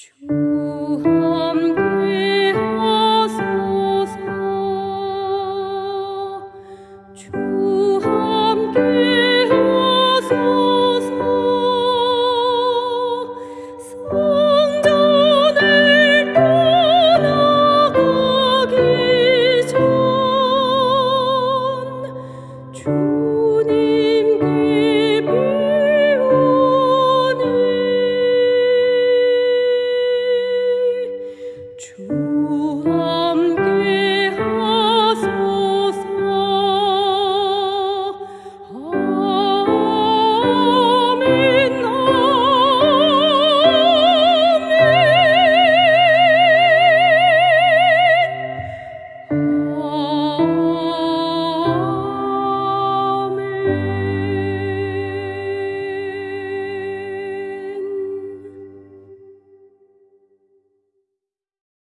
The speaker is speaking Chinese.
就。chuva.